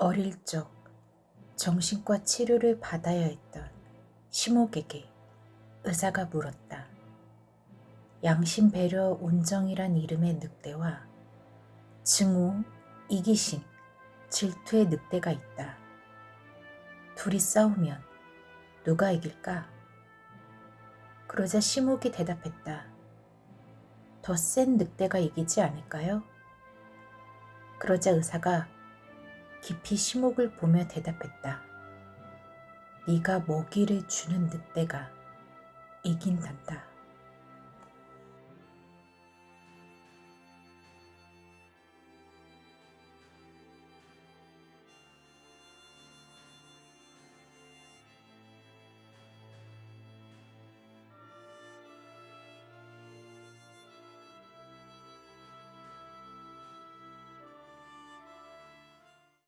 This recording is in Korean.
어릴 적 정신과 치료를 받아야 했던 시목에게 의사가 물었다. 양심 배려 온정이란 이름의 늑대와 증오, 이기심, 질투의 늑대가 있다. 둘이 싸우면 누가 이길까? 그러자 시목이 대답했다. 더 센 늑대가 이기지 않을까요? 그러자 의사가 깊이 시목을 보며 대답했다. 네가 먹이를 주는 늑대가 이긴단다.